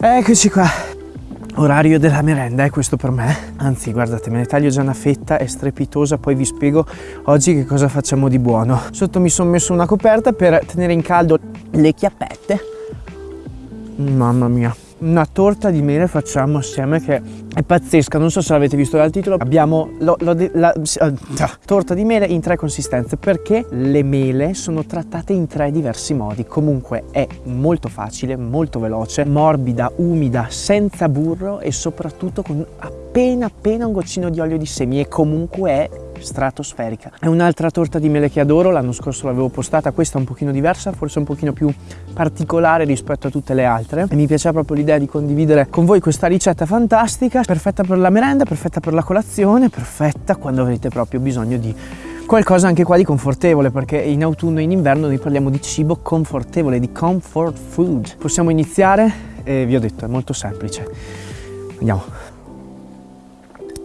Eccoci qua. Orario della merenda è questo per me. Anzi, guardate, me ne taglio già una fetta, è strepitosa, poi vi spiego oggi che cosa facciamo di buono. Sotto mi sono messo una coperta per tenere in caldo le chiappette. Mamma mia una torta di mele facciamo assieme che è pazzesca, non so se l'avete visto dal titolo, abbiamo lo, lo, la, uh, torta di mele in tre consistenze perché le mele sono trattate in tre diversi modi, comunque è molto facile, molto veloce, morbida, umida, senza burro e soprattutto con appena appena un goccino di olio di semi e comunque è stratosferica. È un'altra torta di mele che adoro, l'anno scorso l'avevo postata, questa è un pochino diversa, forse un pochino più particolare rispetto a tutte le altre e mi piaceva proprio l'idea di condividere con voi questa ricetta fantastica, perfetta per la merenda, perfetta per la colazione, perfetta quando avete proprio bisogno di qualcosa anche qua di confortevole perché in autunno e in inverno noi parliamo di cibo confortevole, di comfort food. Possiamo iniziare? E vi ho detto, è molto semplice. Andiamo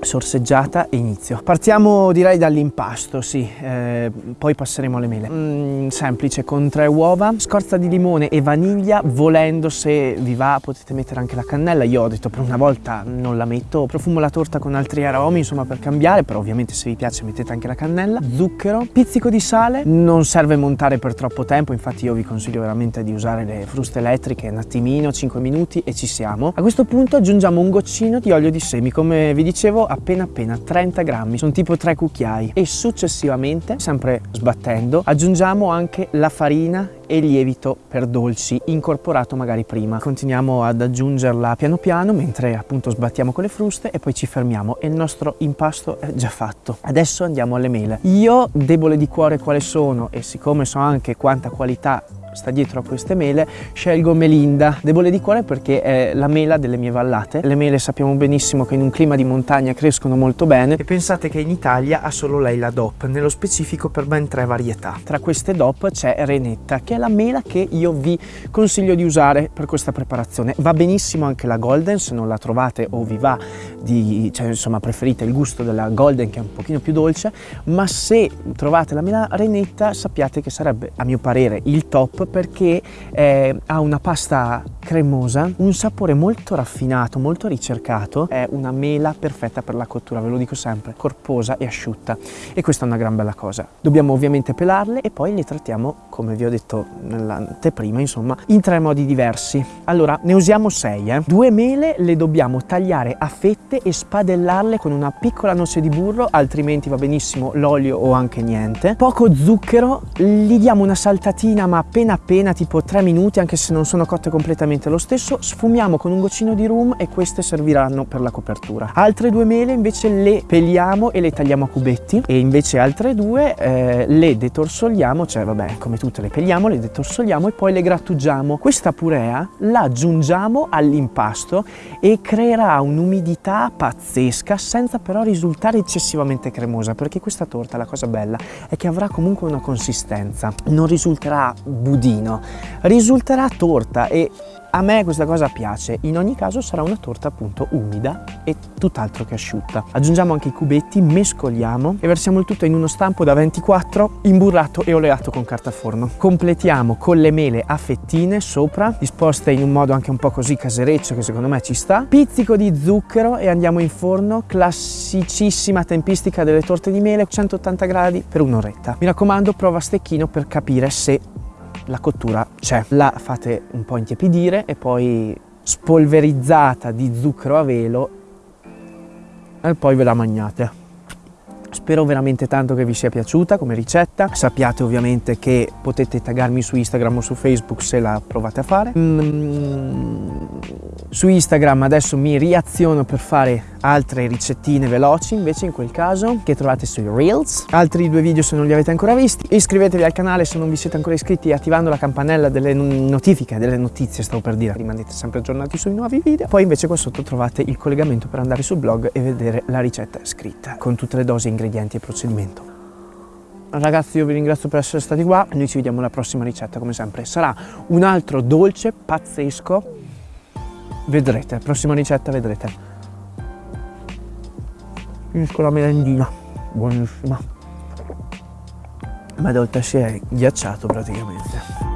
sorseggiata e inizio. Partiamo direi dall'impasto, sì, eh, poi passeremo alle mele. Mm, semplice, con tre uova, scorza di limone e vaniglia, volendo se vi va potete mettere anche la cannella, io ho detto per una volta non la metto, profumo la torta con altri aromi insomma per cambiare, però ovviamente se vi piace mettete anche la cannella, zucchero, pizzico di sale, non serve montare per troppo tempo, infatti io vi consiglio veramente di usare le fruste elettriche un attimino, 5 minuti e ci siamo. A questo punto aggiungiamo un goccino di olio di semi, come vi dicevo appena appena 30 grammi, sono tipo 3 cucchiai e successivamente, sempre sbattendo, aggiungiamo anche la farina e lievito per dolci incorporato magari prima. Continuiamo ad aggiungerla piano piano mentre appunto sbattiamo con le fruste e poi ci fermiamo e il nostro impasto è già fatto. Adesso andiamo alle mele. Io, debole di cuore quale sono e siccome so anche quanta qualità sta dietro a queste mele, scelgo Melinda, debole di cuore perché è la mela delle mie vallate. Le mele sappiamo benissimo che in un clima di montagna crescono molto bene e pensate che in Italia ha solo lei la DOP, nello specifico per ben tre varietà. Tra queste DOP c'è Renetta, che è la mela che io vi consiglio di usare per questa preparazione. Va benissimo anche la Golden, se non la trovate o vi va di, cioè insomma preferite il gusto della Golden che è un pochino più dolce, ma se trovate la mela Renetta sappiate che sarebbe a mio parere il top perché eh, ha una pasta cremosa, un sapore molto raffinato, molto ricercato, è una mela perfetta per la cottura, ve lo dico sempre, corposa e asciutta e questa è una gran bella cosa. Dobbiamo ovviamente pelarle e poi le trattiamo, come vi ho detto nell'anteprima, insomma, in tre modi diversi. Allora, ne usiamo sei, eh. Due mele le dobbiamo tagliare a fette e spadellarle con una piccola noce di burro, altrimenti va benissimo l'olio o anche niente. Poco zucchero, gli diamo una saltatina ma appena appena tipo 3 minuti anche se non sono cotte completamente lo stesso sfumiamo con un goccino di rum e queste serviranno per la copertura. Altre due mele invece le peliamo e le tagliamo a cubetti e invece altre due eh, le detorsoliamo cioè vabbè come tutte le peliamo le detorsoliamo e poi le grattugiamo. Questa purea la aggiungiamo all'impasto e creerà un'umidità pazzesca senza però risultare eccessivamente cremosa perché questa torta la cosa bella è che avrà comunque una consistenza. Non risulterà budino risulterà torta e a me questa cosa piace, in ogni caso sarà una torta appunto umida e tutt'altro che asciutta. Aggiungiamo anche i cubetti, mescoliamo e versiamo il tutto in uno stampo da 24 imburrato e oleato con carta forno. Completiamo con le mele a fettine sopra, disposte in un modo anche un po' così casereccio che secondo me ci sta. Pizzico di zucchero e andiamo in forno, classicissima tempistica delle torte di mele, 180 gradi per un'oretta. Mi raccomando prova stecchino per capire se la cottura c'è. La fate un po' intiepidire e poi spolverizzata di zucchero a velo e poi ve la mangiate. Spero veramente tanto che vi sia piaciuta come ricetta. Sappiate ovviamente che potete taggarmi su Instagram o su Facebook se la provate a fare. Mm, su Instagram adesso mi riaziono per fare altre ricettine veloci invece in quel caso che trovate sui Reels. Altri due video se non li avete ancora visti. Iscrivetevi al canale se non vi siete ancora iscritti attivando la campanella delle notifiche, delle notizie stavo per dire. Rimanete sempre aggiornati sui nuovi video. Poi invece qua sotto trovate il collegamento per andare sul blog e vedere la ricetta scritta con tutte le dosi, ingredienti e procedimento. Ragazzi io vi ringrazio per essere stati qua, noi ci vediamo alla prossima ricetta come sempre. Sarà un altro dolce pazzesco, vedrete, prossima ricetta vedrete. Finisco la merendina. Buonissima. Ma d'oltre si è ghiacciato praticamente